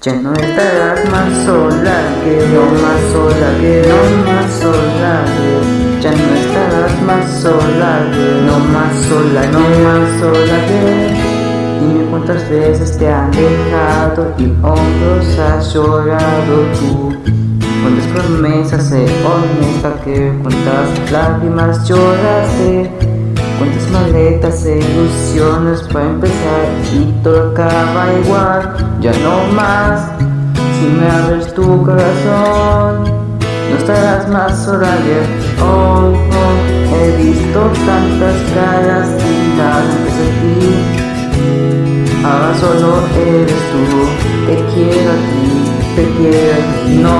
Ya no estarás más sola que no más sola que no más sola. Ya no estarás más sola no más sola, no más sola. Que Dime cuántas veces te han dejado y hombros has llorado tú. Cuántas promesas de honesta que cuántas lágrimas lloraste Cuántas maletas e ilusiones para empezar. Y todo acaba igual Ya no más, si me abres tu corazón No estarás más sola oh, oh He visto tantas caras lindas de ti. Ahora solo eres tú, te quiero a ti, te quiero No,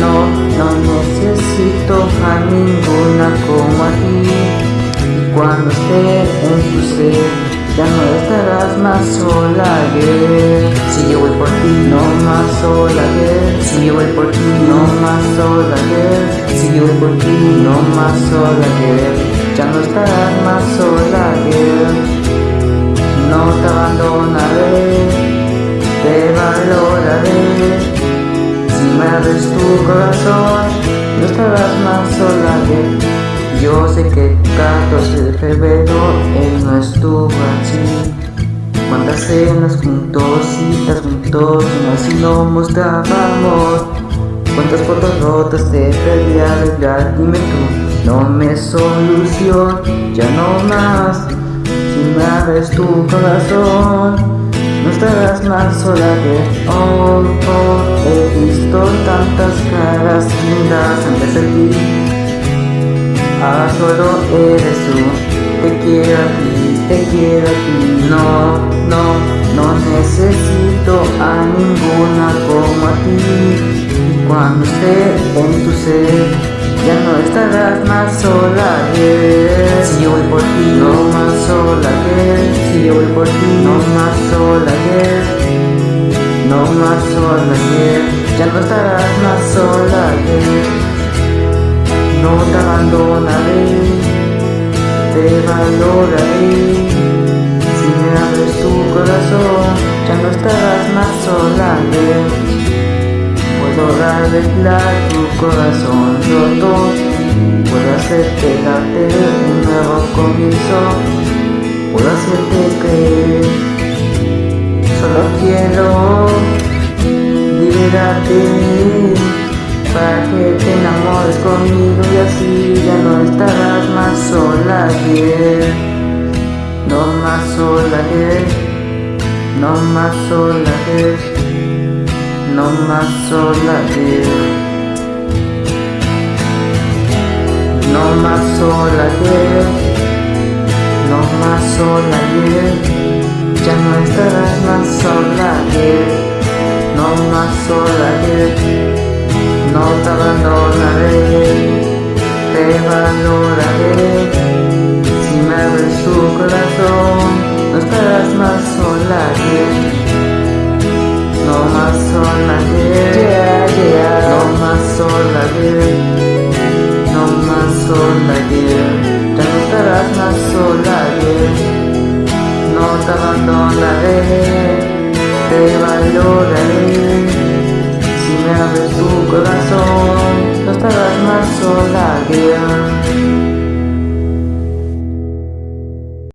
no, no necesito a ninguna como a ti cuando esté en tu ser Ya no estarás más sola, girl Si yo voy por ti, no más sola, girl Si yo voy por ti, no más sola, girl Si yo voy por ti, no más sola, girl Ya no estarás más sola, girl No te abandonaré Te valoraré. Si me abres tu corazón No estarás más sola, girl yo sé que 14 de febrero él no estuvo así Cuántas cenas juntos, citas juntos, y así no mostrábamos. Cuántas fotos rotas te perdí arreglar, dime tú, no me solución, ya no más. Si me abres tu corazón, no estarás más sola que oh, oh He visto tantas caras lindas antes de ti Ah, solo eres tú Te quiero a ti, te quiero a ti No, no, no necesito a ninguna como a ti Cuando esté en tu ser Ya no estarás más sola, yeah. Si yo voy por ti, no más sola, yeah. Si yo voy por ti, no más sola, yeah. No más sola, yeah. Ya no estarás más sola, yeah te valoraré. Si me abres tu corazón, ya no estarás más sola. Puedo arreglar tu corazón roto, puedo hacerte darte un nuevo comienzo, puedo hacerte creer. Solo quiero liberarte para que te conmigo y así ya no estarás más sola que No más sola que No más sola que No más sola que No más sola que No más sola Ya no estarás más sola que No más sola que no te abandonaré, te valoraré. Si me abres tu corazón, no estarás más sola que No más sola que No más sola No más sola Ya no estarás más sola No te abandonaré, te valoraré abres tu corazón,